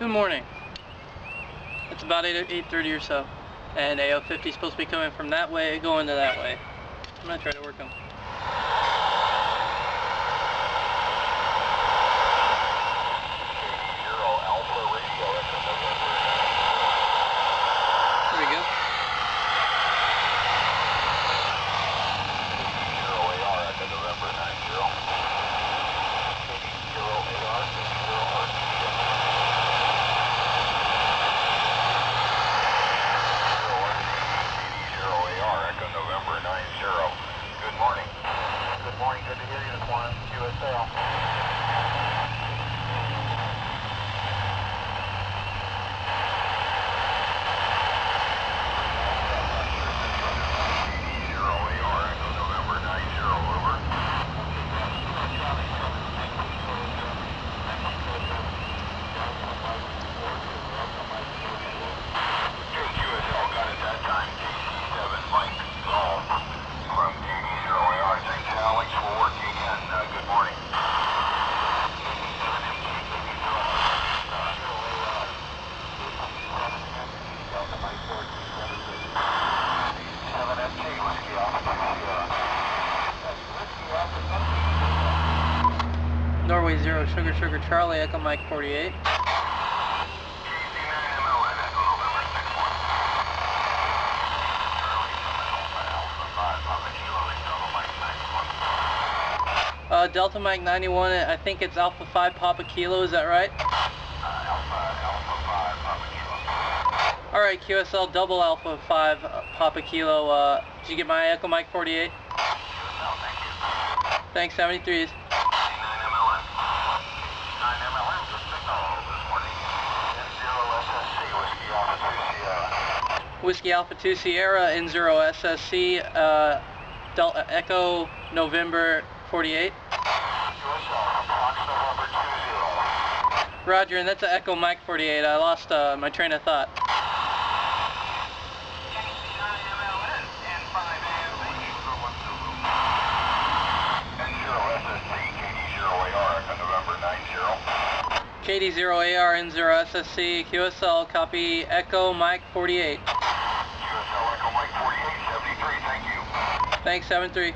Good morning. It's about 8, 8.30 or so. And AO50 is supposed to be coming from that way, going to that way. I'm going to try to work them. There we go. Good morning. Good morning. Good to hear you this morning. Norway 0, Sugar Sugar Charlie, Echo Mike 48. Uh, Delta Mike 91, I think it's Alpha 5 Papa Kilo, is that right? Alright, QSL double Alpha 5 uh, Papa Kilo, uh, did you get my Echo Mike 48? Thanks, 73s. Whiskey Alpha 2 Sierra N0 SSC, uh, Delta Echo November 48. Roger, and that's an Echo Mike 48. I lost uh, my train of thought. KD0AR N0 SSC QSL copy Echo Mike 48. Thanks, 73.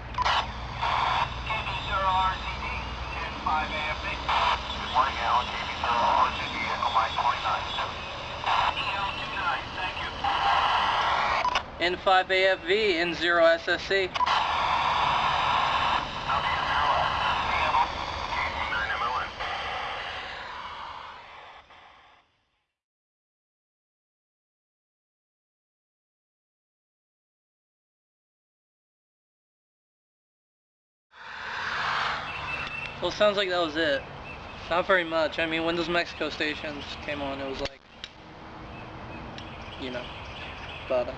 N5AFV N0 Well, sounds like that was it. Not very much. I mean, when those Mexico stations came on, it was like, you know, but uh,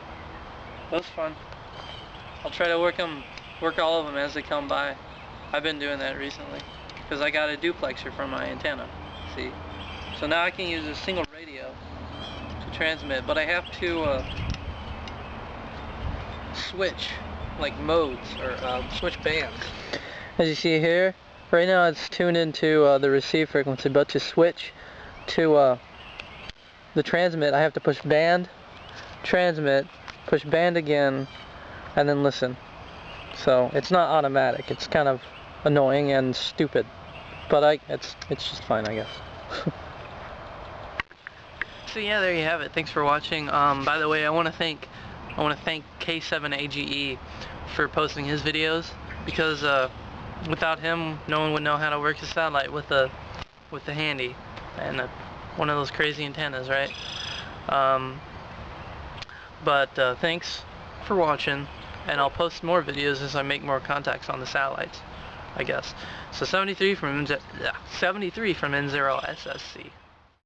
it was fun. I'll try to work them, work all of them as they come by. I've been doing that recently because I got a duplexer for my antenna. See, so now I can use a single radio to transmit, but I have to uh, switch like modes or um, switch bands. As you see here, right now it's tuned into uh, the receive frequency, but to switch to uh, the transmit, I have to push band, transmit, push band again, and then listen. So it's not automatic. It's kind of annoying and stupid, but I it's it's just fine, I guess. so yeah, there you have it. Thanks for watching. Um, by the way, I want to thank I want to thank K7AGE for posting his videos because uh, without him, no one would know how to work a satellite with the with the handy and a, one of those crazy antennas, right? Um, but uh, thanks for watching, and I'll post more videos as I make more contacts on the satellites, I guess. So 73 from N- 73 from N0 SSC.